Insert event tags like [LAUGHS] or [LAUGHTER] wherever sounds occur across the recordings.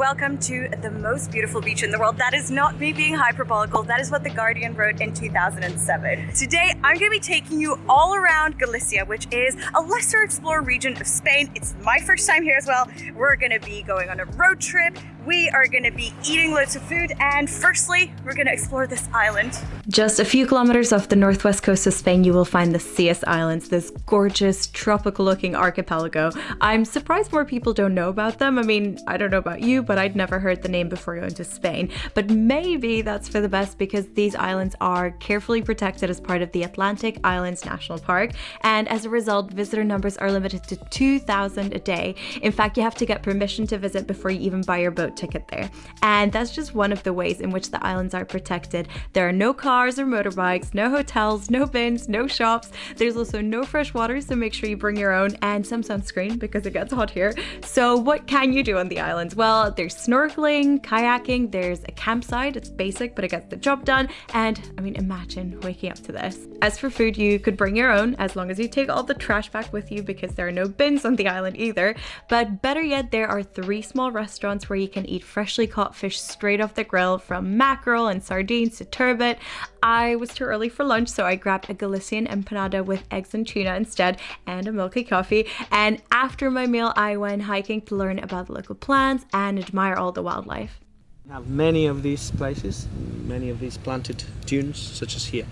welcome to the most beautiful beach in the world. That is not me being hyperbolical, that is what The Guardian wrote in 2007. Today, I'm gonna be taking you all around Galicia, which is a lesser explored region of Spain. It's my first time here as well. We're gonna be going on a road trip. We are gonna be eating loads of food, and firstly, we're gonna explore this island. Just a few kilometers off the northwest coast of Spain, you will find the Cíes Islands, this gorgeous tropical looking archipelago. I'm surprised more people don't know about them. I mean, I don't know about you, but I'd never heard the name before going to Spain. But maybe that's for the best because these islands are carefully protected as part of the Atlantic Islands National Park. And as a result, visitor numbers are limited to 2,000 a day. In fact, you have to get permission to visit before you even buy your boat ticket there. And that's just one of the ways in which the islands are protected. There are no cars or motorbikes, no hotels, no bins, no shops. There's also no fresh water, so make sure you bring your own and some sunscreen because it gets hot here. So what can you do on the islands? Well, there's snorkeling, kayaking, there's a campsite. It's basic, but it gets the job done. And I mean, imagine waking up to this. As for food, you could bring your own as long as you take all the trash back with you because there are no bins on the island either. But better yet, there are three small restaurants where you can eat freshly caught fish straight off the grill from mackerel and sardines to turbot. I was too early for lunch, so I grabbed a Galician empanada with eggs and tuna instead and a milky coffee. And after my meal, I went hiking to learn about the local plants and admire all the wildlife. We have many of these places, many of these planted dunes, such as here.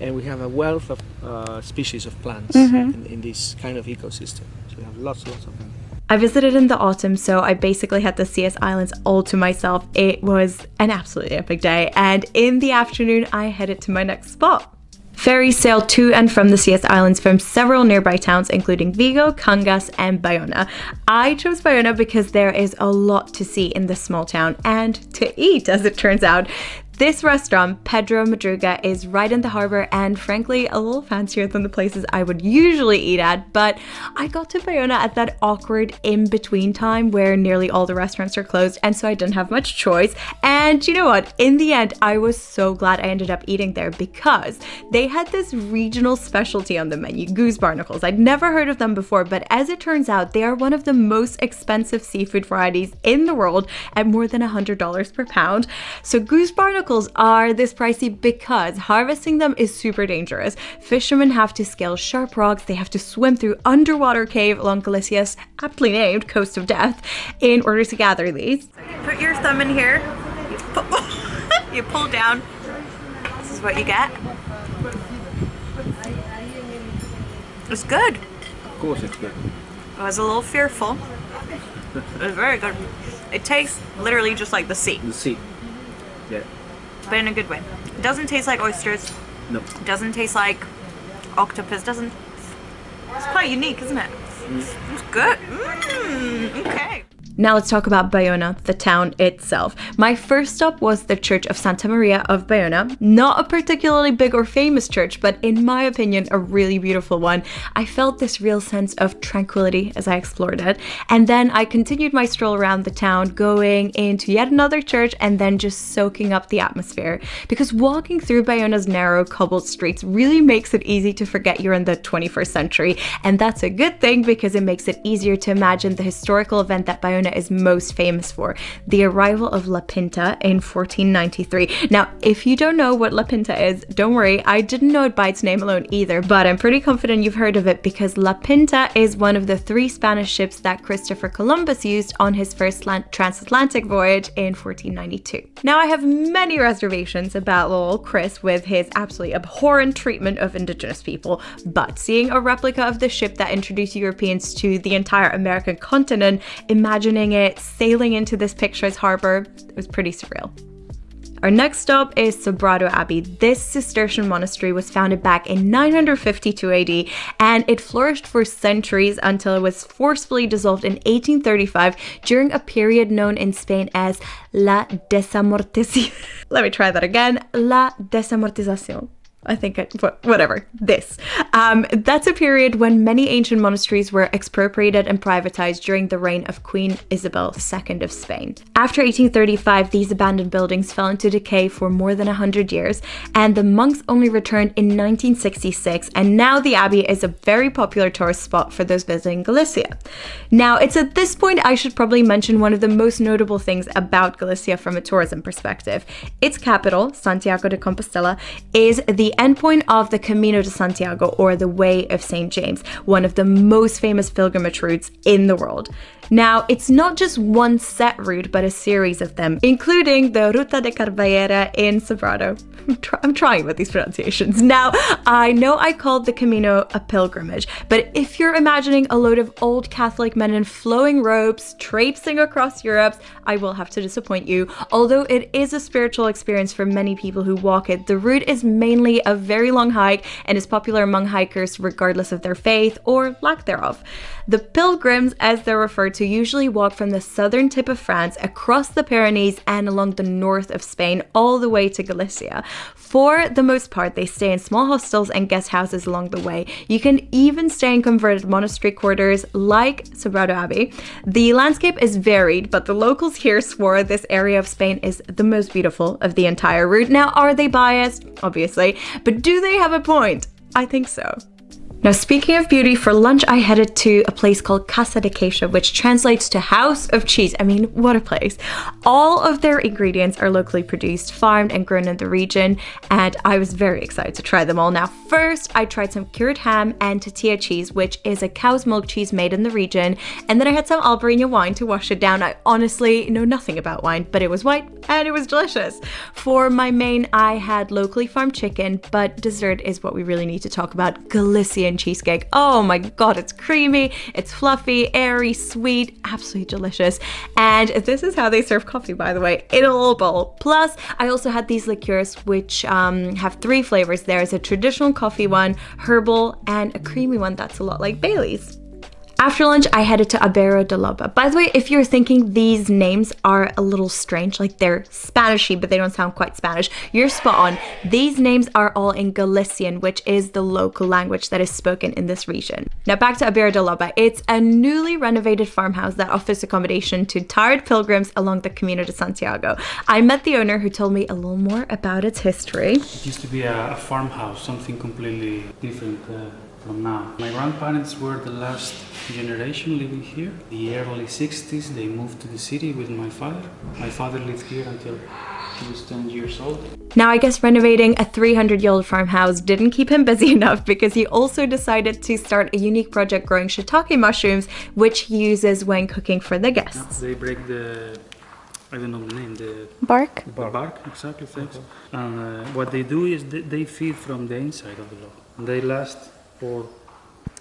And we have a wealth of uh, species of plants mm -hmm. in, in this kind of ecosystem. So we have lots, lots of them. I visited in the autumn, so I basically had the Cíes Islands all to myself. It was an absolutely epic day, and in the afternoon, I headed to my next spot. Ferries sail to and from the Cíes Islands from several nearby towns, including Vigo, Cangas, and Bayona. I chose Bayona because there is a lot to see in this small town and to eat, as it turns out. This restaurant, Pedro Madruga, is right in the harbor and frankly a little fancier than the places I would usually eat at, but I got to Bayona at that awkward in-between time where nearly all the restaurants are closed and so I didn't have much choice. And you know what? In the end, I was so glad I ended up eating there because they had this regional specialty on the menu, goose barnacles. I'd never heard of them before, but as it turns out, they are one of the most expensive seafood varieties in the world at more than $100 per pound. So goose barnacles are this pricey because harvesting them is super dangerous. Fishermen have to scale sharp rocks, they have to swim through underwater cave along Galicia's aptly named Coast of Death in order to gather these. Put your thumb in here, you [LAUGHS] pull, you pull down, this is what you get. It's good. Of course it's good. I was a little fearful. It was very good. It tastes literally just like the sea. The sea. Yeah but in a good way. It doesn't taste like oysters. No. It doesn't taste like octopus. Doesn't. It's quite unique, isn't it? Mm. It's good. Mm, okay. Now let's talk about Bayona, the town itself. My first stop was the Church of Santa Maria of Bayona. Not a particularly big or famous church, but in my opinion, a really beautiful one. I felt this real sense of tranquility as I explored it. And then I continued my stroll around the town, going into yet another church and then just soaking up the atmosphere. Because walking through Bayona's narrow cobbled streets really makes it easy to forget you're in the 21st century. And that's a good thing because it makes it easier to imagine the historical event that Bayona is most famous for, the arrival of La Pinta in 1493. Now, if you don't know what La Pinta is, don't worry, I didn't know it by its name alone either, but I'm pretty confident you've heard of it because La Pinta is one of the three Spanish ships that Christopher Columbus used on his first transatlantic voyage in 1492. Now, I have many reservations about little Chris with his absolutely abhorrent treatment of indigenous people, but seeing a replica of the ship that introduced Europeans to the entire American continent, imagine imagining it sailing into this picturesque harbor. It was pretty surreal. Our next stop is Sobrado Abbey. This Cistercian monastery was founded back in 952 AD and it flourished for centuries until it was forcefully dissolved in 1835 during a period known in Spain as La Desamortización. [LAUGHS] Let me try that again. La Desamortización. I think, I, whatever, this. Um, that's a period when many ancient monasteries were expropriated and privatized during the reign of Queen Isabel II of Spain. After 1835, these abandoned buildings fell into decay for more than 100 years, and the monks only returned in 1966, and now the abbey is a very popular tourist spot for those visiting Galicia. Now, it's at this point I should probably mention one of the most notable things about Galicia from a tourism perspective. Its capital, Santiago de Compostela, is endpoint of the Camino de Santiago, or the Way of St. James, one of the most famous pilgrimage routes in the world. Now, it's not just one set route, but a series of them, including the Ruta de Carballera in Sobrado. I'm, trying with these pronunciations. Now, I know I called the Camino a pilgrimage, but if you're imagining a load of old Catholic men in flowing robes traipsing across Europe, I will have to disappoint you. Although it is a spiritual experience for many people who walk it, the route is mainly a very long hike and is popular among hikers regardless of their faith or lack thereof. The pilgrims, as they're referred to, usually walk from the southern tip of France across the Pyrenees and along the north of Spain all the way to Galicia. For the most part, they stay in small hostels and guest houses along the way. You can even stay in converted monastery quarters like Sobrado Abbey. The landscape is varied, but the locals here swore this area of Spain is the most beautiful of the entire route. Now, are they biased? Obviously, but do they have a point? I think so. Now, speaking of beauty, for lunch I headed to a place called Casa de Queixa, which translates to House of Cheese. I mean, what a place. All of their ingredients are locally produced, farmed and grown in the region, and I was very excited to try them all. Now, first, I tried some cured ham and tetilla cheese, which is a cow's milk cheese made in the region, and then I had some Albarino wine to wash it down. I honestly know nothing about wine, but it was white and it was delicious. For my main, I had locally farmed chicken, but dessert is what we really need to talk about, Galician cheesecake. Oh my god, it's creamy, it's fluffy, airy, sweet, absolutely delicious. And this is how they serve coffee, by the way, in a little bowl. Plus, I also had these liqueurs, which um, have three flavors. There's a traditional coffee one, herbal, and a creamy one that's a lot like Bailey's. After lunch, I headed to Aberro de Loba. By the way, if you're thinking these names are a little strange, like they're Spanishy, but they don't sound quite Spanish, you're spot on. These names are all in Galician, which is the local language that is spoken in this region. Now back to Aberro de Loba. It's a newly renovated farmhouse that offers accommodation to tired pilgrims along the Camino de Santiago. I met the owner who told me a little more about its history. It used to be a, a farmhouse, something completely different. Uh from now. My grandparents were the last generation living here. The early 60s they moved to the city with my father. My father lived here until he was 10 years old. Now I guess renovating a 300 year old farmhouse didn't keep him busy [LAUGHS] enough because he also decided to start a unique project growing shiitake mushrooms which he uses when cooking for the guests. They break the I don't know the name, the bark. The bark, bark exactly, thanks. And uh, what they do is they, they feed from the inside of the log. And they last for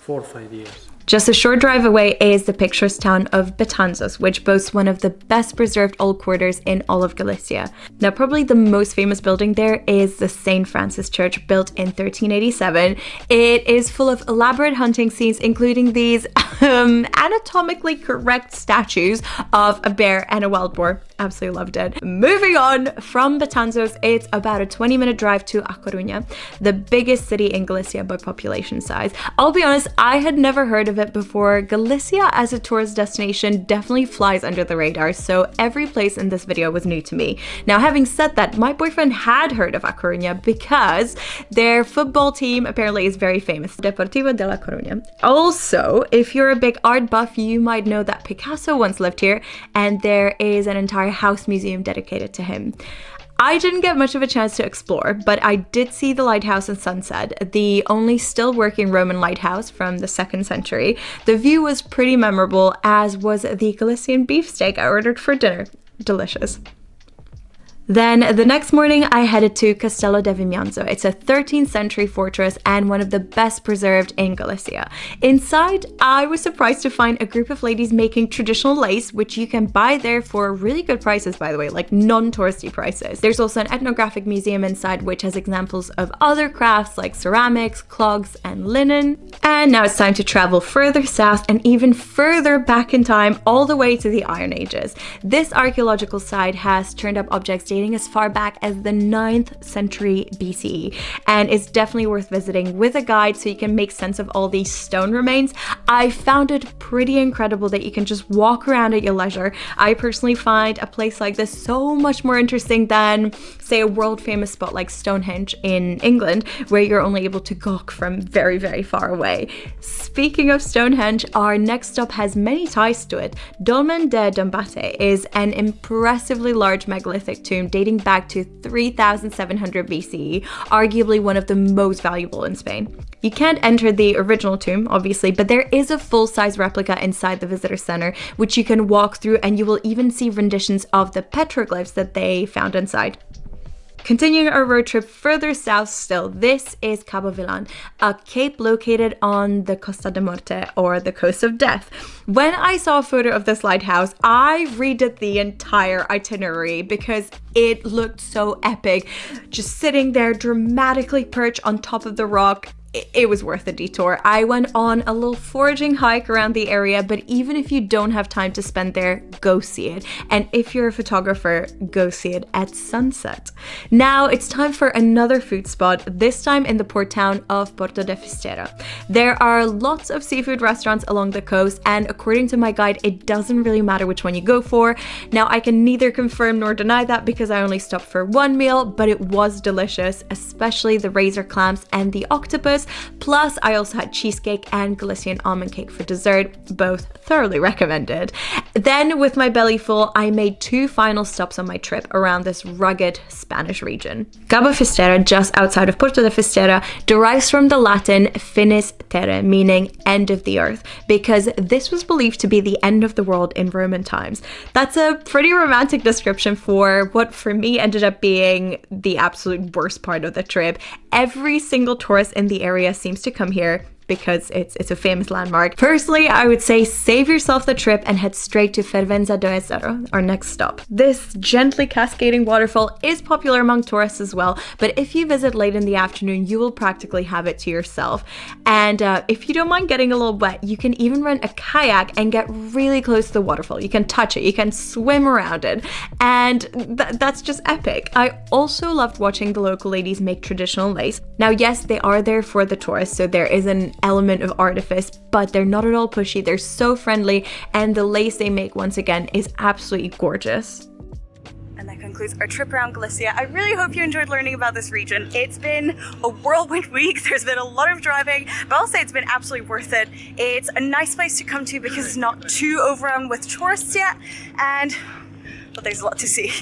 four or five years. Just a short drive away is the picturesque town of Betanzos, which boasts one of the best preserved old quarters in all of Galicia. Now, probably the most famous building there is the St. Francis Church, built in 1387. It is full of elaborate hunting scenes, including these um, anatomically correct statues of a bear and a wild boar. Absolutely loved it. Moving on from Betanzos, it's about a 20 minute drive to A Coruña, the biggest city in Galicia by population size. I'll be honest, I had never heard of of it before, Galicia as a tourist destination definitely flies under the radar, so every place in this video was new to me. Now, having said that, my boyfriend had heard of A Coruña because their football team apparently is very famous, Deportivo de La Coruña. Also, if you're a big art buff, you might know that Picasso once lived here, and there is an entire house museum dedicated to him. I didn't get much of a chance to explore, but I did see the lighthouse in Sunset, the only still working Roman lighthouse from the 2nd century. The view was pretty memorable, as was the Galician beefsteak I ordered for dinner. Delicious. Then the next morning I headed to Castelo de Vimianzo. It's a 13th century fortress and one of the best preserved in Galicia. Inside, I was surprised to find a group of ladies making traditional lace, which you can buy there for really good prices by the way, like non-touristy prices. There's also an ethnographic museum inside which has examples of other crafts like ceramics, clogs, and linen. And now it's time to travel further south and even further back in time all the way to the Iron Ages. This archaeological site has turned up objects dating as far back as the 9th century BCE and it's definitely worth visiting with a guide so you can make sense of all these stone remains. I found it pretty incredible that you can just walk around at your leisure. I personally find a place like this so much more interesting than, say, a world famous spot like Stonehenge in England, where you're only able to gawk from very, very far away. Speaking of Stonehenge, our next stop has many ties to it. Dolmen de Dombate is an impressively large megalithic tomb dating back to 3700 BCE, arguably one of the most valuable in Spain. You can't enter the original tomb, obviously, but there is a full-size replica inside the visitor center, which you can walk through and you will even see renditions of the petroglyphs that they found inside. Continuing our road trip further south still, this is Cabo Vilan, a cape located on the Costa de Morte or the coast of death. When I saw a photo of this lighthouse, I redid the entire itinerary because it looked so epic. Just sitting there dramatically perched on top of the rock, it was worth a detour. I went on a little foraging hike around the area, but even if you don't have time to spend there, go see it. And if you're a photographer, go see it at sunset. Now it's time for another food spot, this time in the port town of Porto de Fisterra. There are lots of seafood restaurants along the coast, and according to my guide, it doesn't really matter which one you go for. Now I can neither confirm nor deny that because I only stopped for one meal, but it was delicious, especially the razor clams and the octopus Plus, I also had cheesecake and Galician almond cake for dessert, both thoroughly recommended. Then, with my belly full, I made two final stops on my trip around this rugged Spanish region. Cabo Fisterra, just outside of Puerto de Fisterra, derives from the Latin finis terrae, meaning end of the earth, because this was believed to be the end of the world in Roman times. That's a pretty romantic description for what for me ended up being the absolute worst part of the trip. Every single tourist in the area seems to come here because it's it's a famous landmark. Personally, I would say save yourself the trip and head straight to Fervenza do Ézaro, our next stop. This gently cascading waterfall is popular among tourists as well, but if you visit late in the afternoon, you will practically have it to yourself. And uh, if you don't mind getting a little wet, you can even rent a kayak and get really close to the waterfall. You can touch it, you can swim around it, and th that's just epic. I also loved watching the local ladies make traditional lace. Now, yes, they are there for the tourists, so there is an element of artifice, but they're not at all pushy. They're so friendly, and the lace they make, once again, is absolutely gorgeous. And that concludes our trip around Galicia. I really hope you enjoyed learning about this region. It's been a whirlwind [LAUGHS] week. There's been a lot of driving, but I'll say it's been absolutely worth it. It's a nice place to come to because it's not too overrun with tourists yet, and well, there's a lot to see.